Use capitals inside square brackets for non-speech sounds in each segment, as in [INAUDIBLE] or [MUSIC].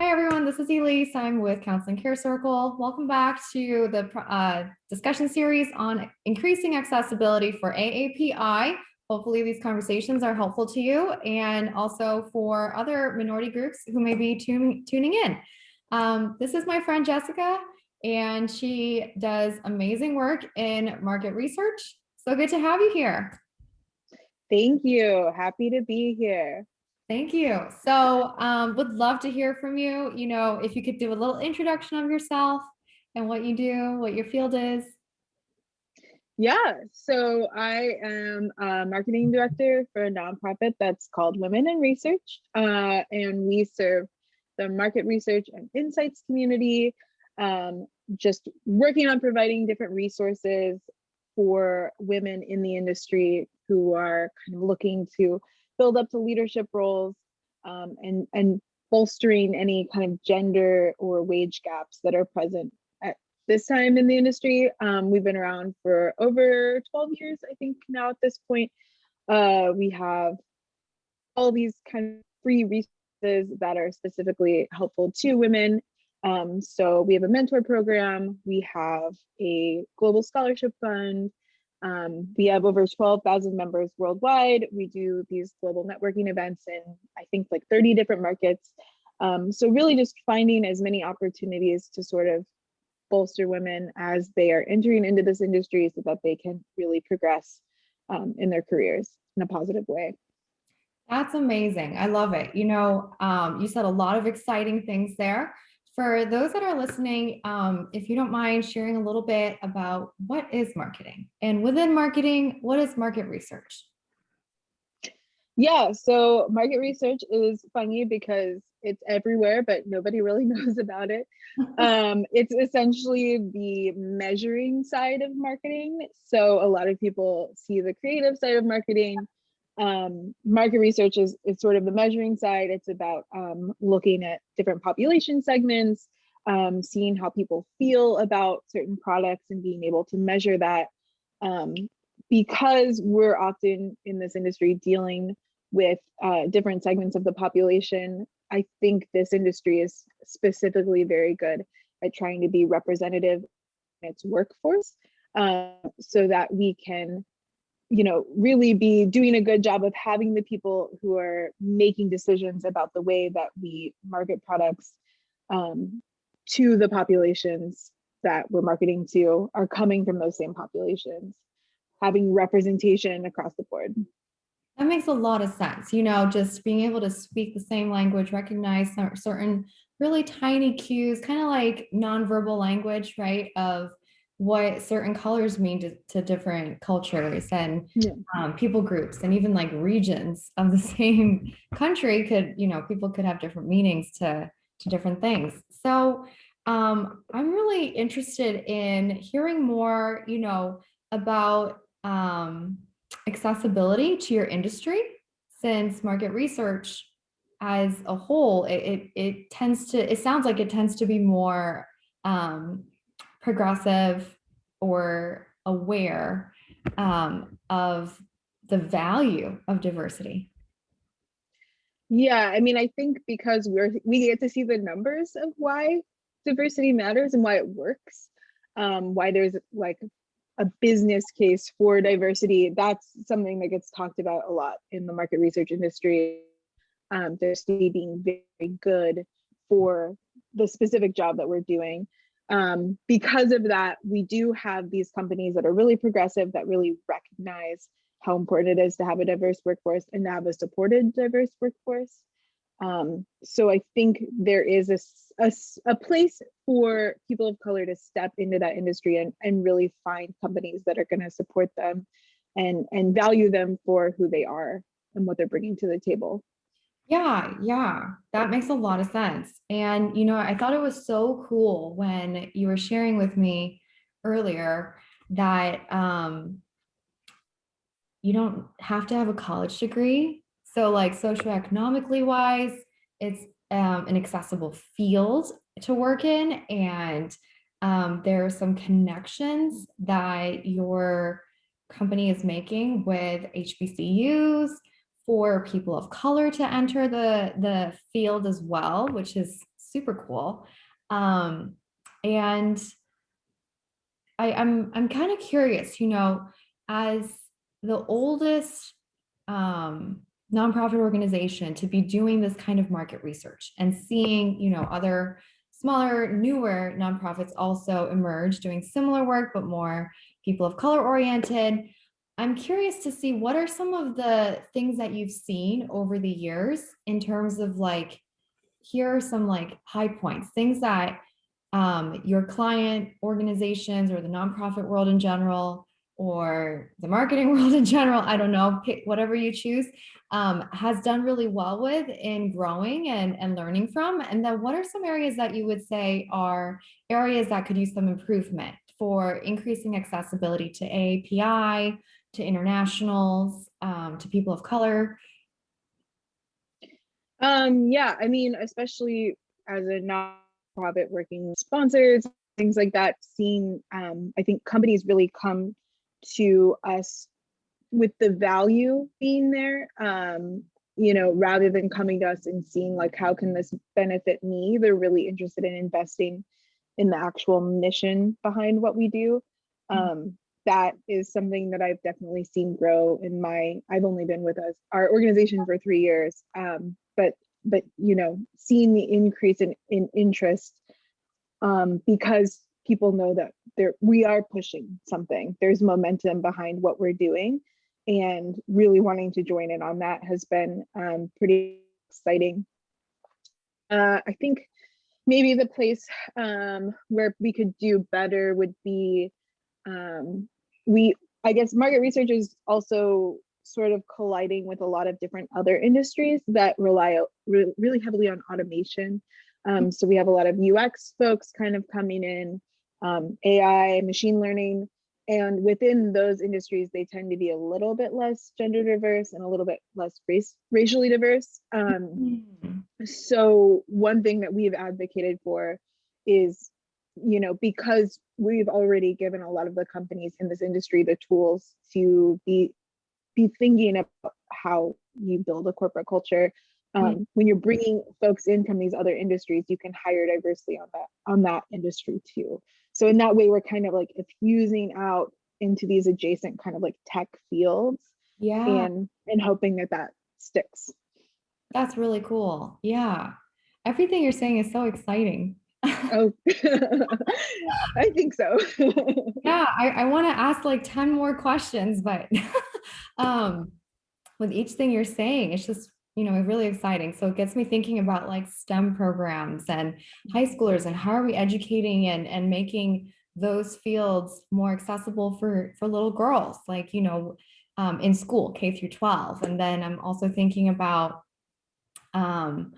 Hi, everyone. This is Elise. I'm with Counseling Care Circle. Welcome back to the uh, discussion series on increasing accessibility for AAPI. Hopefully these conversations are helpful to you and also for other minority groups who may be tuning in. Um, this is my friend Jessica, and she does amazing work in market research. So good to have you here. Thank you. Happy to be here. Thank you. So um, would love to hear from you. You know, if you could do a little introduction of yourself and what you do, what your field is. Yeah, so I am a marketing director for a nonprofit that's called Women in Research, uh, and we serve the market research and insights community, um, just working on providing different resources for women in the industry who are kind of looking to build up to leadership roles um, and, and bolstering any kind of gender or wage gaps that are present at this time in the industry. Um, we've been around for over 12 years, I think now at this point. Uh, we have all these kind of free resources that are specifically helpful to women. Um, so we have a mentor program, we have a global scholarship fund, um, we have over 12,000 members worldwide. We do these global networking events in, I think, like 30 different markets. Um, so really just finding as many opportunities to sort of bolster women as they are entering into this industry so that they can really progress um, in their careers in a positive way. That's amazing. I love it. You know, um, you said a lot of exciting things there. For those that are listening, um, if you don't mind sharing a little bit about what is marketing and within marketing, what is market research? Yeah, so market research is funny because it's everywhere, but nobody really [LAUGHS] knows about it. [LAUGHS] um, it's essentially the measuring side of marketing. So a lot of people see the creative side of marketing, um, market research is, is sort of the measuring side. It's about um, looking at different population segments, um, seeing how people feel about certain products and being able to measure that. Um, because we're often in this industry dealing with uh, different segments of the population, I think this industry is specifically very good at trying to be representative in its workforce uh, so that we can you know, really be doing a good job of having the people who are making decisions about the way that we market products um, to the populations that we're marketing to are coming from those same populations, having representation across the board. That makes a lot of sense. You know, just being able to speak the same language, recognize certain really tiny cues, kind of like nonverbal language, right? Of what certain colors mean to, to different cultures and yeah. um, people groups and even like regions of the [LAUGHS] same country could, you know, people could have different meanings to, to different things. So um, I'm really interested in hearing more, you know, about um, accessibility to your industry since market research as a whole, it, it, it tends to, it sounds like it tends to be more um, progressive or aware um, of the value of diversity? Yeah, I mean, I think because we're we get to see the numbers of why diversity matters and why it works, um, why there's like a business case for diversity. That's something that gets talked about a lot in the market research industry. Um, diversity being very good for the specific job that we're doing um, because of that, we do have these companies that are really progressive that really recognize how important it is to have a diverse workforce and to have a supported diverse workforce. Um, so I think there is a, a, a, place for people of color to step into that industry and, and really find companies that are going to support them and, and value them for who they are and what they're bringing to the table. Yeah, yeah, that makes a lot of sense. And, you know, I thought it was so cool when you were sharing with me earlier that um, you don't have to have a college degree. So like socioeconomically wise, it's um, an accessible field to work in. And um, there are some connections that your company is making with HBCUs for people of color to enter the, the field as well, which is super cool. Um, and I, I'm I'm kind of curious, you know, as the oldest um, nonprofit organization to be doing this kind of market research and seeing, you know, other smaller, newer nonprofits also emerge doing similar work, but more people of color oriented. I'm curious to see what are some of the things that you've seen over the years in terms of like, here are some like high points, things that um, your client organizations or the nonprofit world in general or the marketing [LAUGHS] world in general, I don't know, pick whatever you choose, um, has done really well with in growing and, and learning from? And then what are some areas that you would say are areas that could use some improvement for increasing accessibility to AAPI, to internationals, um, to people of color? Um, yeah, I mean, especially as a nonprofit working with sponsors, things like that, seeing, um, I think companies really come to us with the value being there um you know rather than coming to us and seeing like how can this benefit me they're really interested in investing in the actual mission behind what we do mm-hmm. um that is something that i've definitely seen grow in my i've only been with us our organization for three years um but but you know seeing the increase in in interest um because people know that there we are pushing something. There's momentum behind what we're doing and really wanting to join in on that has been um, pretty exciting. Uh, i think maybe the place um, where we could do better would be um, we i guess market research is also sort of colliding with a lot of different other industries that rely re really heavily on automation um, so we have a lot of ux folks kind of coming in um, AI, machine learning. And within those industries, they tend to be a little bit less gender diverse and a little bit less race racially diverse. Um, mm. So one thing that we've advocated for is, you know, because we've already given a lot of the companies in this industry the tools to be be thinking about how you build a corporate culture. Um, mm. When you're bringing folks in from these other industries, you can hire diversely on that on that industry too. So in that way, we're kind of like infusing out into these adjacent kind of like tech fields. Yeah. And and hoping that that sticks. That's really cool. Yeah. Everything you're saying is so exciting. Oh, [LAUGHS] I think so. [LAUGHS] yeah, I, I want to ask like 10 more questions, but [LAUGHS] um, with each thing you're saying, it's just you know, really exciting. So it gets me thinking about like STEM programs and high schoolers and how are we educating and, and making those fields more accessible for, for little girls, like, you know, um, in school, K through 12. And then I'm also thinking about, um,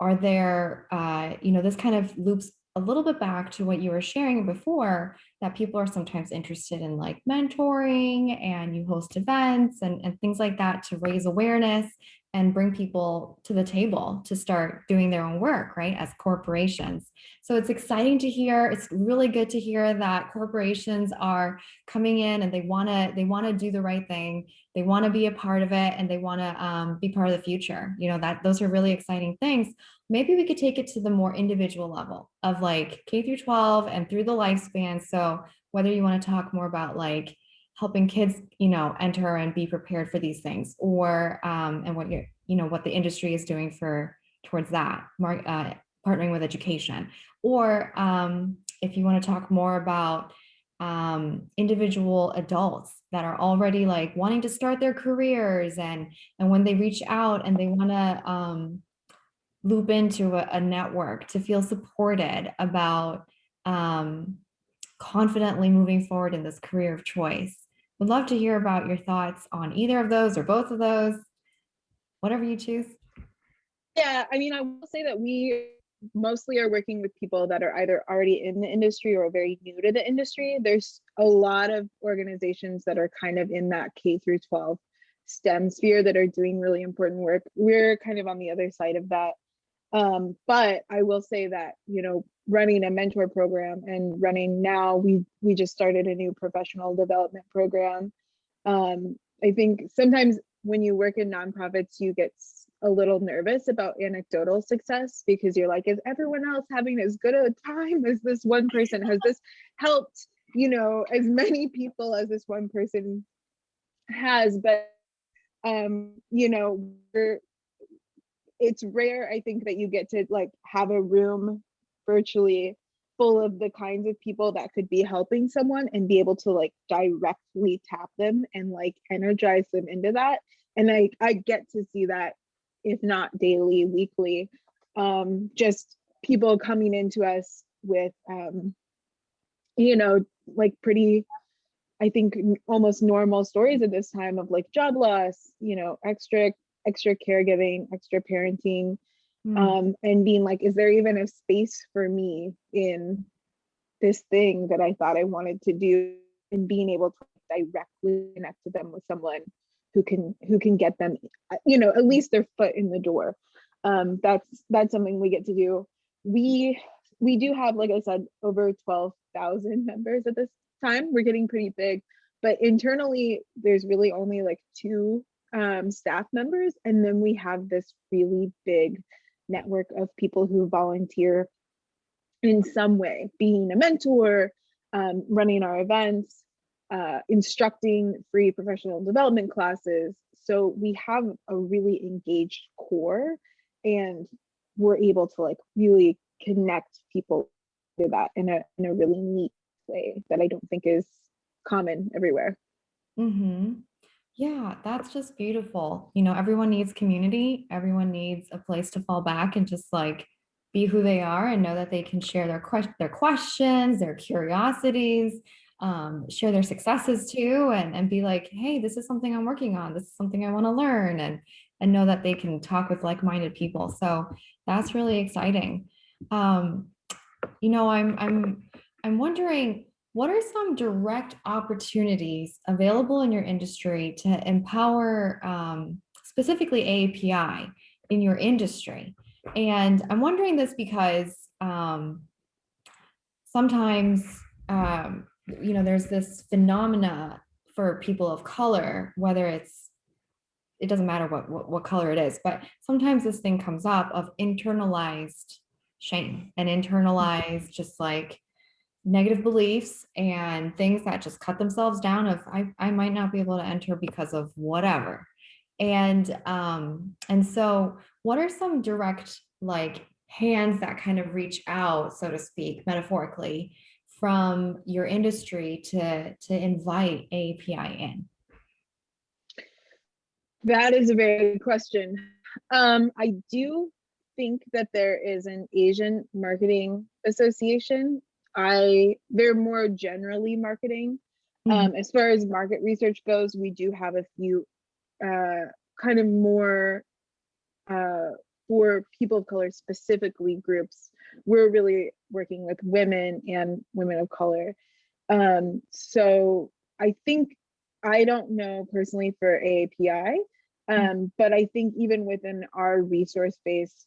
are there, uh, you know, this kind of loops a little bit back to what you were sharing before that people are sometimes interested in like mentoring and you host events and, and things like that to raise awareness and bring people to the table to start doing their own work, right, as corporations. So it's exciting to hear. It's really good to hear that corporations are coming in and they want to they want to do the right thing. They want to be a part of it and they want to um, be part of the future. You know, that those are really exciting things. Maybe we could take it to the more individual level of like K through 12 and through the lifespan. So whether you want to talk more about like helping kids, you know, enter and be prepared for these things or, um, and what you're, you know, what the industry is doing for towards that, uh, partnering with education. Or um, if you want to talk more about um, individual adults that are already like wanting to start their careers and, and when they reach out and they want to um, loop into a, a, network to feel supported about um, confidently moving forward in this career of choice. Would love to hear about your thoughts on either of those or both of those, whatever you choose. Yeah, I mean, I will say that we mostly are working with people that are either already in the industry or very new to the industry. There's a lot of organizations that are kind of in that K through 12 STEM sphere that are doing really important work. We're kind of on the other side of that. Um, but I will say that, you know, running a mentor program and running now, we we just started a new professional development program. Um, I think sometimes when you work in nonprofits, you get a little nervous about anecdotal success because you're like, is everyone else having as good a time as this one person? Has this helped, you know, as many people as this one person has? But, um, you know, it's rare, I think, that you get to like have a room virtually full of the kinds of people that could be helping someone and be able to like directly tap them and like energize them into that. And i i get to see that if not daily weekly um just people coming into us with um you know like pretty i think almost normal stories at this time of like job loss you know extra extra caregiving extra parenting Mm. um, and being like, is there even a space for me in this thing that I thought I wanted to do and being able to directly connect to them with someone who can who can get them, uh, you know, at least their foot in the door. Um, that's that's something we get to do. We we do have, like I said, over 12,000 members at this time. We're getting pretty big, but internally, there's really only like two um, staff members. And then we have this really big network of people who volunteer in some way, being a mentor, um, running our events, uh, instructing free professional development classes. So we have a really engaged core and we're able to like really connect people to that in a, in a really neat way that I don't think is common everywhere. hmm Yeah, that's just beautiful. You know, everyone needs community. Everyone needs a place to fall back and just like be who they are and know that they can share their que- their questions, their curiosities, um, share their successes too, and and be like, hey, this is something I'm working on. This is something I want to learn, and and know that they can talk with like-minded people. So that's really exciting. Um, you know, I'm I'm I'm wondering what are some direct opportunities available in your industry to empower um, specifically AAPI in your industry? And I'm wondering this because um, sometimes, um, you know, there's this phenomena for people of color, whether it's, it doesn't matter what, what, what color it is, but sometimes this thing comes up of internalized shame and internalized just like negative beliefs and things that just cut themselves down of I, I might not be able to enter because of whatever. And um, and so what are some direct like hands that kind of reach out, so to speak, metaphorically, from your industry to to invite API in? That is a very good question. Um, I do think that there is an Asian Marketing Association. I they're more generally marketing. Um, as far as market research goes, we do have a few uh, kind of more uh, for people of color specifically groups. We're really working with women and women of color. Um, so I think I don't know personally for AAPI, um, but I think even within our resource base,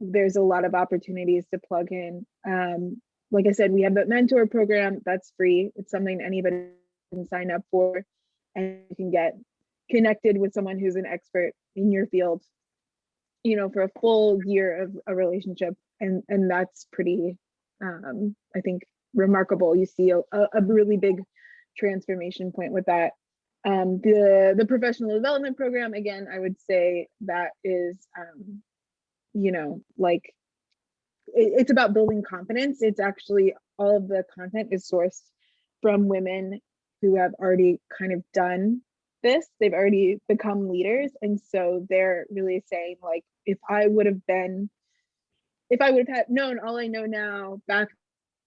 there's a lot of opportunities to plug in. Um, like I said, we have the mentor program that's free. It's something anybody can sign up for and you can get connected with someone who's an expert in your field, you know, for a full year of a relationship. And, and that's pretty, um, I think, remarkable. You see a, a really big transformation point with that. Um, the, the professional development program, again, I would say that is, um, you know, like it, it's about building confidence. It's actually all of the content is sourced from women who have already kind of done this. They've already become leaders. And so they're really saying like, if I would have been, if I would have had known all I know now back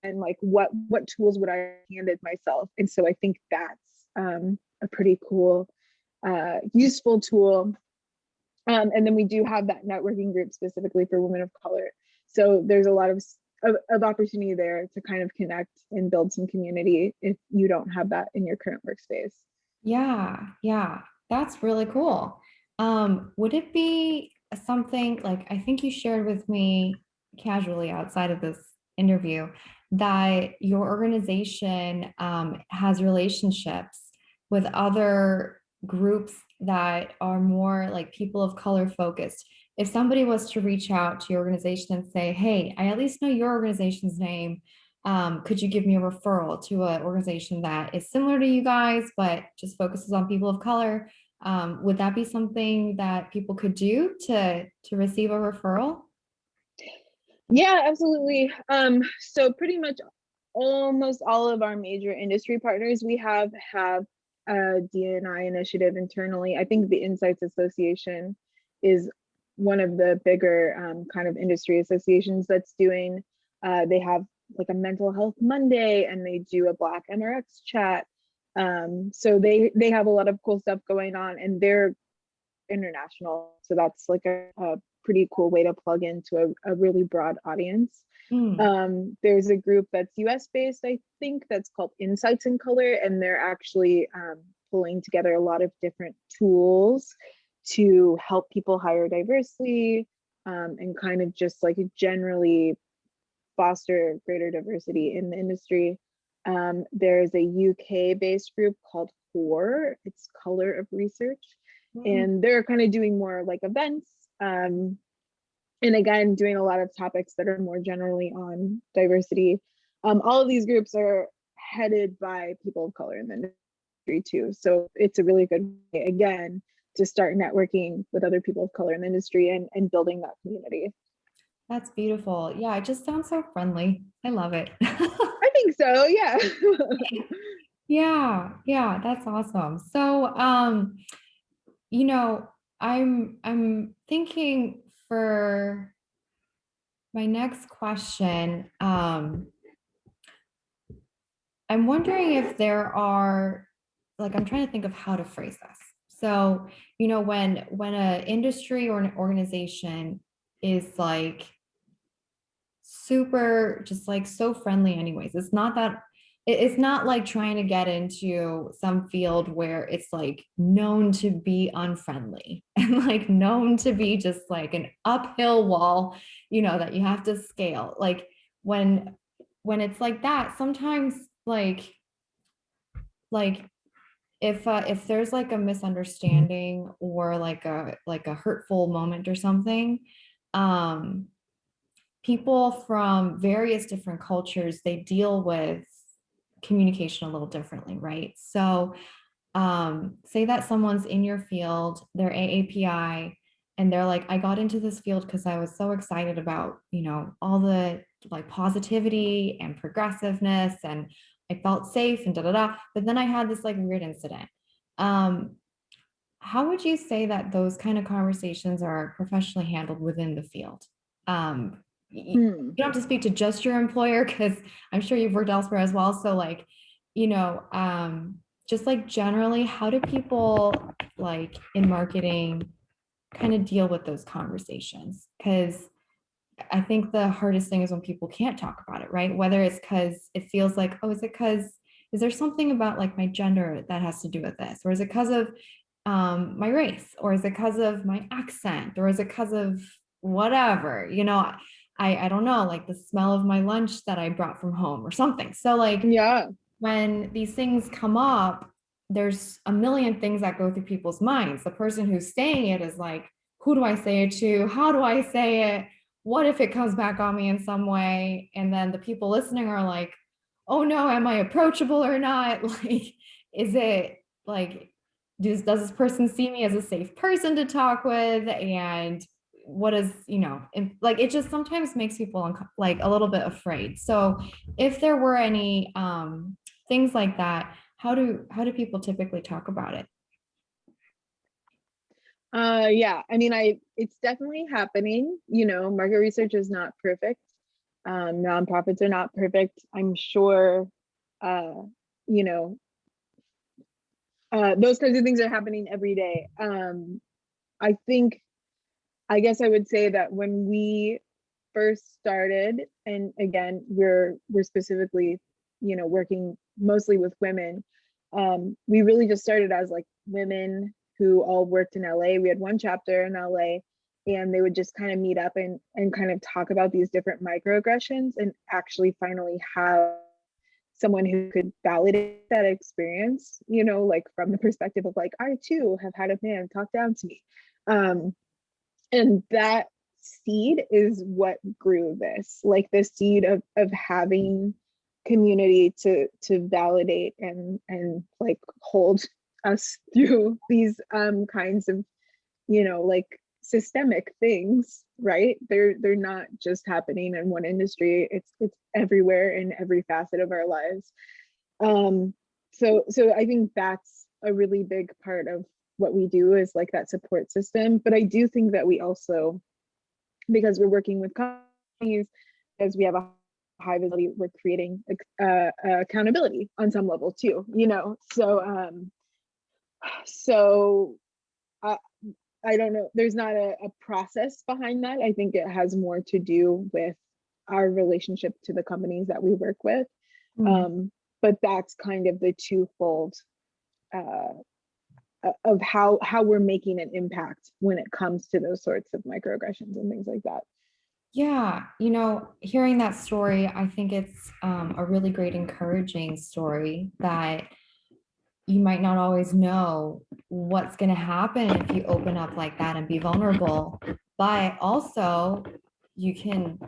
and like what what tools would I have handed myself? And so I think that's um, a pretty cool, uh, useful tool. Um, and then we do have that networking group specifically for women of color. So there's a lot of, of, of opportunity there to kind of connect and build some community if you don't have that in your current workspace. Yeah, yeah, that's really cool. Um, would it be something like I think you shared with me casually outside of this interview that your organization um, has relationships with other groups that are more like people of color focused, if somebody was to reach out to your organization and say, hey, I at least know your organization's name, um, could you give me a referral to an organization that is similar to you guys, but just focuses on people of color? Um, would that be something that people could do to, to receive a referral? Yeah, absolutely. Um, so pretty much almost all of our major industry partners we have have a DNI initiative internally. I think the Insights Association is one of the bigger um, kind of industry associations that's doing. Uh, they have like a mental health Monday and they do a Black MRX chat. Um, so they they have a lot of cool stuff going on and they're international. So that's like a, a pretty cool way to plug into a, a really broad audience. Mm. Um, there's a group that's US based, I think, that's called Insights in Color, and they're actually um, pulling together a lot of different tools to help people hire diversely um, and kind of just like generally foster greater diversity in the industry. Um, there's a UK based group called CORE, it's Color of Research, mm. and they're kind of doing more like events. Um, and again, doing a lot of topics that are more generally on diversity. Um, all of these groups are headed by people of color in the industry too. So it's a really good way, again, to start networking with other people of color in the industry and, and building that community. That's beautiful. Yeah, it just sounds so friendly. I love it. [LAUGHS] I think so, yeah. yeah, yeah, that's awesome. So um, you know, I'm I'm thinking for my next question, um, I'm wondering if there are, like, I'm trying to think of how to phrase this. So, you know, when when an industry or an organization is like super, just like so friendly, anyways, it's not that it's not like trying to get into some field where it's like known to be unfriendly [LAUGHS] and like known to be just like an uphill wall, you know, that you have to scale. Like when when it's like that, sometimes like like if uh, if there's like a misunderstanding or like a like a hurtful moment or something um people from various different cultures they deal with communication a little differently right? So um say that someone's in your field they're AAPI and they're like I got into this field because I was so excited about you know all the like positivity and progressiveness and I felt safe and da da da. But then I had this like weird incident. Um, how would you say that those kind of conversations are professionally handled within the field? Um, hmm. You don't have to speak to just your employer because I'm sure you've worked elsewhere as well. So like, you know, um, just like generally, how do people like in marketing kind of deal with those conversations? Because I think the hardest thing is when people can't talk about it, right? Whether it's because it feels like, oh, is it because, is there something about like my gender that has to do with this? Or is it because of um, my race? Or is it because of my accent? Or is it because of whatever? You know, I, I don't know, like the smell of my lunch that I brought from home or something. So like, yeah, when these things come up, there's a million things that go through people's minds. The person who's saying it is like, who do I say it to? How do I say it? What if it comes back on me in some way? And then the people listening are like, oh no, am I approachable or not? [LAUGHS] Like, is it like, does, does this person see me as a safe person to talk with? And what is, you know, and like, it just sometimes makes people like a little bit afraid. So if there were any um, things like that, how do, how do people typically talk about it? Uh, yeah, I mean, I it's definitely happening. You know, market research is not perfect. Um, nonprofits are not perfect. I'm sure, uh, you know, uh, those kinds of things are happening every day. Um, I think, I guess I would say that when we first started, and again, we're we're specifically, you know, working mostly with women. Um, we really just started as like women who all worked in LA. We had one chapter in LA and they would just kind of meet up and, and kind of talk about these different microaggressions and actually finally have someone who could validate that experience, you know, like from the perspective of like, I too have had a man talk down to me. Um, and that seed is what grew this, like the seed of, of having community to to validate and and like hold us [LAUGHS] through these um kinds of you know like systemic things right? They're they're not just happening in one industry. It's it's everywhere in every facet of our lives. Um so so i think that's a really big part of what we do is like that support system. But i do think that we also because we're working with companies as we have a high visibility we're creating uh, accountability on some level too you know? So um so I, I don't know, there's not a, a process behind that. I think it has more to do with our relationship to the companies that we work with. Mm -hmm. um, but that's kind of the twofold uh, of how how we're making an impact when it comes to those sorts of microaggressions and things like that. Yeah, you know, hearing that story, I think it's um, a really great encouraging story that you might not always know what's going to happen if you open up like that and be vulnerable. But also you can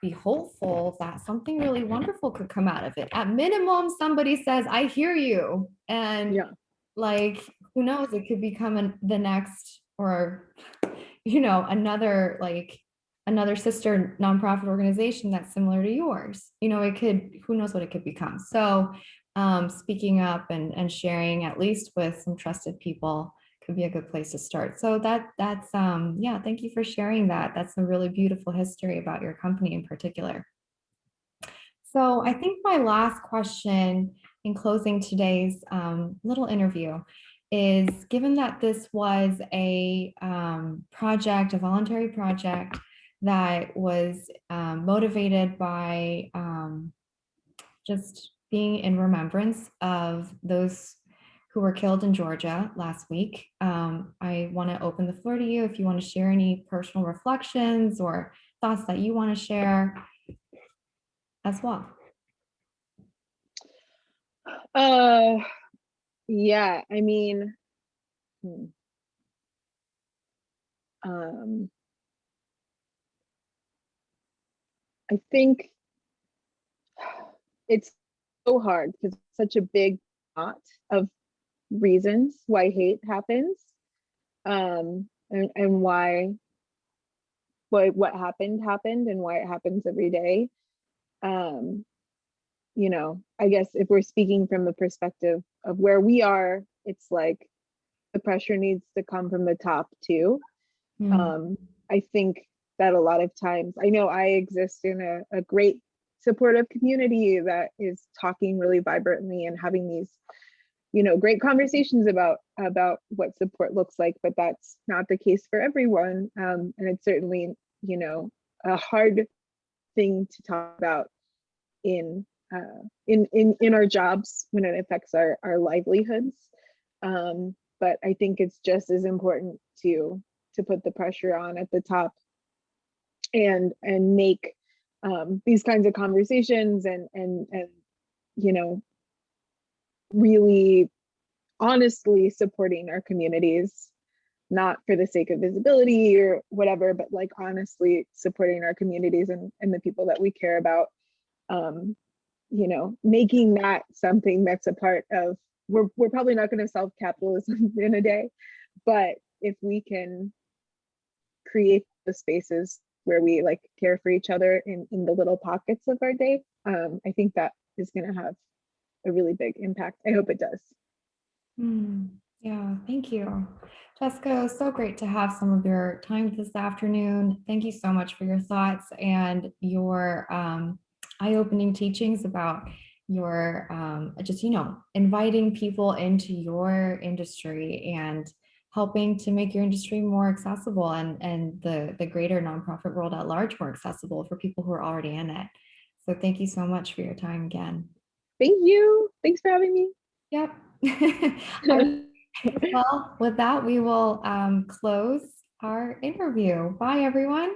be hopeful that something really wonderful could come out of it. At minimum somebody says i hear you and yeah. like who knows it could become an, the next or you know another like another sister nonprofit organization that's similar to yours. You know it could who knows what it could become. So um, speaking up and, and sharing at least with some trusted people could be a good place to start. So that that's um, yeah, thank you for sharing that. That's a really beautiful history about your company in particular. So I think my last question in closing today's um, little interview is given that this was a um, project, a voluntary project that was um, motivated by um, just being in remembrance of those who were killed in Georgia last week. Um, I want to open the floor to you if you want to share any personal reflections or thoughts that you want to share as well. Uh, yeah, I mean, hmm. um, I think it's so hard because it's such a big knot of reasons why hate happens um and, and why what what happened happened and why it happens every day um you know i guess if we're speaking from the perspective of where we are it's like the pressure needs to come from the top too mm. um i think that a lot of times i know i exist in a, a great supportive community that is talking really vibrantly and having these you know great conversations about about what support looks like but that's not the case for everyone. Um, and it's certainly you know a hard thing to talk about in uh, in in in our jobs when it affects our our livelihoods. Um, but i think it's just as important to to put the pressure on at the top and and make um, these kinds of conversations and and and you know really honestly supporting our communities not for the sake of visibility or whatever but like honestly supporting our communities and, and the people that we care about um you know making that something that's a part of we're, we're probably not going to solve capitalism [LAUGHS] in a day but if we can create the spaces where we like care for each other in, in the little pockets of our day, um, I think that is going to have a really big impact. I hope it does. Mm, yeah, thank you. Jessica, so great to have some of your time this afternoon. Thank you so much for your thoughts and your um, eye-opening teachings about your um, just, you know, inviting people into your industry and helping to make your industry more accessible and, and the, the greater nonprofit world at large more accessible for people who are already in it. So thank you so much for your time again. Thank you. Thanks for having me. Yep. [LAUGHS] well, with that, we will um, close our interview. Bye, everyone.